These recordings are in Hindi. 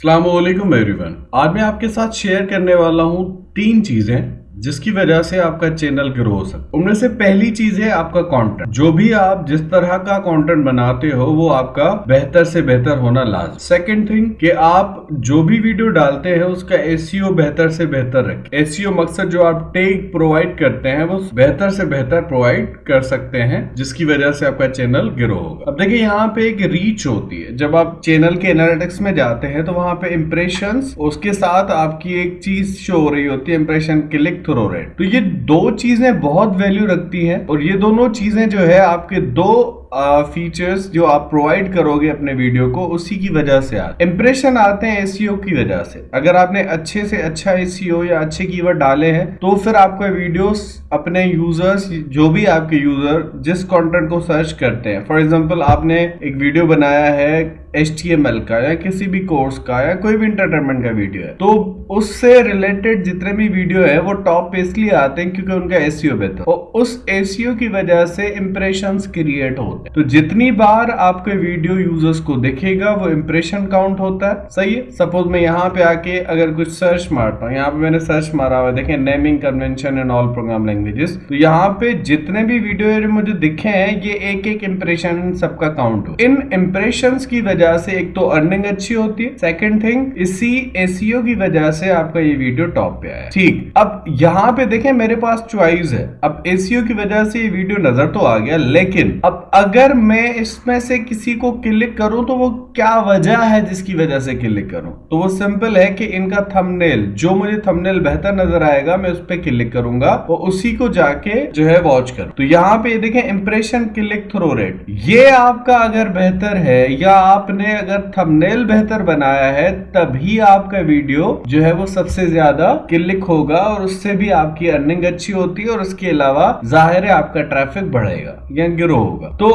असलम एवरीवन आज मैं आपके साथ शेयर करने वाला हूँ तीन चीज़ें जिसकी वजह से आपका चैनल ग्रो हो सकता उनमें से पहली चीज़ है आपका कंटेंट जो भी आप जिस तरह का कंटेंट बनाते हो, वो आपका बेहतर से बेहतर होना लाजम सेकंड थिंग कि आप जो भी वीडियो डालते हैं, उसका एसईओ बेहतर से बेहतर रखें। एसईओ मकसद जो आप टेक प्रोवाइड करते हैं, वो बेहतर से बेहतर प्रोवाइड कर सकते हैं, जिसकी वजह से आपका चैनल ग्रो होगा। अब देखिए, यहाँ पे एक रीच होती है। जब आप चैनल के एनालिटिक्स में जाते हैं तो वहाँ पे इम्प्रेशन उसके साथ आपकी एक चीज़ शो हो रही होती है इंप्रेशन क्लिक थ्रो रेट तो ये दो चीज़ें बहुत वैल्यू रखती हैं और ये दोनों चीज़ें जो है आपके दो फीचर्स जो आप प्रोवाइड करोगे अपने वीडियो को, उसी की वजह से आते इंप्रेशन आते हैं एसीओ की वजह से। अगर आपने अच्छे से अच्छा एसीओ या अच्छे कीवर्ड डाले हैं तो फिर आपका वीडियोस अपने यूज़र्स जो भी आपके यूज़र जिस कंटेंट को सर्च करते हैं। फॉर एग्जांपल आपने एक वीडियो बनाया है एच का या किसी भी कोर्स का या कोई भी इंटरटेनमेंट का वीडियो है। तो उससे रिलेटेड जितने भी वीडियो है, वो टॉप पे इसलिए आते हैं क्योंकि उनका एसीओ बेहतर। और उस एसीओ की वजह से इंप्रेशन क्रिएट होते हैं तो जितनी बार आपके वीडियो यूज़र्स को देखेगा, वो इंप्रेशन काउंट होता है। सही है? सपोज़ मैं यहाँ पे आके अगर कुछ सर्च मारता हूँ, यहाँ पे मैंने सर्च मारा हुआ देखें naming convention and all program languages तो यहाँ पे जितने भी वीडियो मुझे दिखे हैं, ये एक एक इंप्रेशन सबका काउंट हो। इन इंप्रेशन की वजह से एक तो अर्निंग अच्छी होती है। सेकेंड थिंग इसी एसीओ की वजह से आपका ये वीडियो टॉप पे आया। ठीक। अब यहाँ पे देखें, मेरे पास चॉइस है। अब एसीओ की वजह से ये वीडियो नज़र तो आ गया, लेकिन अब अगर मैं इसमें से किसी को क्लिक करूँ तो वो क्या वजह है जिसकी वजह से क्लिक करूँ? तो वो सिंपल है कि इनका थंबनेल जो मुझे थंबनेल बेहतर नज़र आएगा, मैं उस पर क्लिक करूँगा और उसी को जाके जो है वॉच कर। तो यहाँ पे देखें इंप्रेशन क्लिक थ्रो रेट ये आपका अगर बेहतर है, या आपने अगर थंबनेल बेहतर बनाया है, तभी आपका वीडियो जो है वो सबसे ज़्यादा क्लिक होगा और उससे भी आपकी अर्निंग अच्छी होती है और उसके अलावा ज़ाहिर है आपका ट्रैफ़िक बढ़ेगा या ग्रो होगा। तो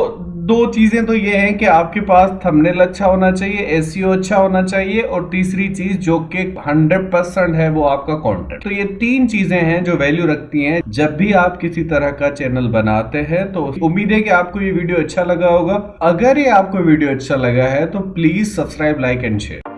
दो चीज़ें तो ये हैं कि आपके पास थंबनेल अच्छा होना चाहिए एसईओ अच्छा होना चाहिए और तीसरी चीज़ जो कि 100 परसेंट है वो आपका कंटेंट तो ये तीन चीज़ें हैं जो वैल्यू रखती हैं। जब भी आप किसी तरह का चैनल बनाते हैं तो उम्मीद है कि आपको ये वीडियो अच्छा लगा होगा। अगर ये आपको वीडियो अच्छा लगा है तो please subscribe like and share